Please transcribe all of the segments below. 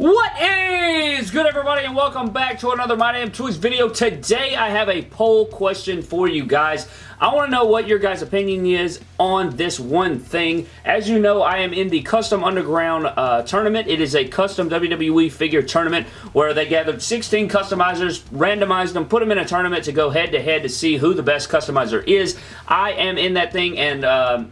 What is good everybody and welcome back to another My Damn Toys video. Today I have a poll question for you guys. I want to know what your guys opinion is on this one thing. As you know I am in the Custom Underground uh, tournament. It is a custom WWE figure tournament where they gathered 16 customizers, randomized them, put them in a tournament to go head to head to see who the best customizer is. I am in that thing and uh,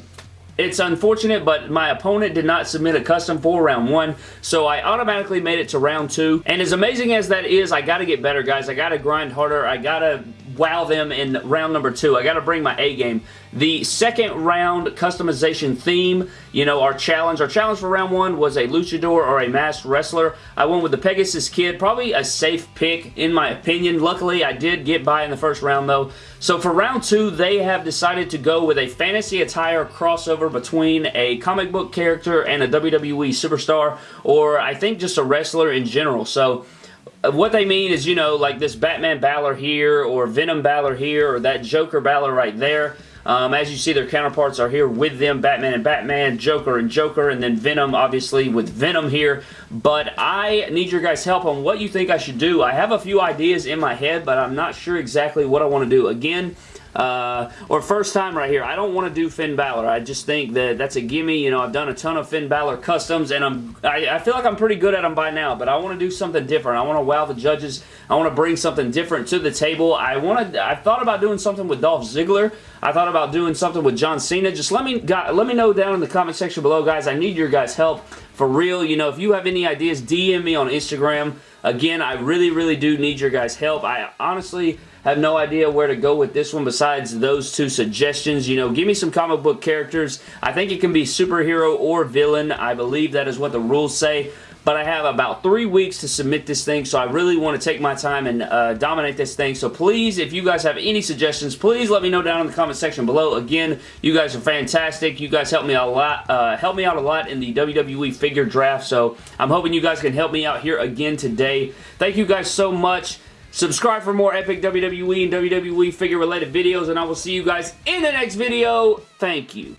it's unfortunate, but my opponent did not submit a custom for round one, so I automatically made it to round two. And as amazing as that is, I gotta get better, guys. I gotta grind harder. I gotta wow them in round number two. I gotta bring my A game. The second round customization theme, you know, our challenge. Our challenge for round one was a luchador or a masked wrestler. I went with the Pegasus Kid. Probably a safe pick, in my opinion. Luckily, I did get by in the first round, though. So for round two, they have decided to go with a fantasy attire crossover between a comic book character and a WWE superstar, or I think just a wrestler in general. So what they mean is, you know, like this Batman Balor here, or Venom Balor here, or that Joker Balor right there. Um, as you see, their counterparts are here with them, Batman and Batman, Joker and Joker, and then Venom, obviously, with Venom here. But I need your guys' help on what you think I should do. I have a few ideas in my head, but I'm not sure exactly what I want to do. Again, uh, or first time right here. I don't want to do Finn Balor. I just think that that's a gimme. You know, I've done a ton of Finn Balor customs, and I'm I, I feel like I'm pretty good at them by now, but I want to do something different. I want to wow the judges. I want to bring something different to the table. I want to. I thought about doing something with Dolph Ziggler. I thought about doing something with John Cena. Just let me let me know down in the comment section below, guys. I need your guys' help for real. You know, if you have any ideas, DM me on Instagram. Again, I really, really do need your guys' help. I honestly have no idea where to go with this one besides those two suggestions. You know, give me some comic book characters. I think it can be superhero or villain. I believe that is what the rules say but I have about three weeks to submit this thing, so I really want to take my time and uh, dominate this thing. So please, if you guys have any suggestions, please let me know down in the comment section below. Again, you guys are fantastic. You guys help me a lot, uh, help me out a lot in the WWE figure draft, so I'm hoping you guys can help me out here again today. Thank you guys so much. Subscribe for more epic WWE and WWE figure related videos, and I will see you guys in the next video. Thank you.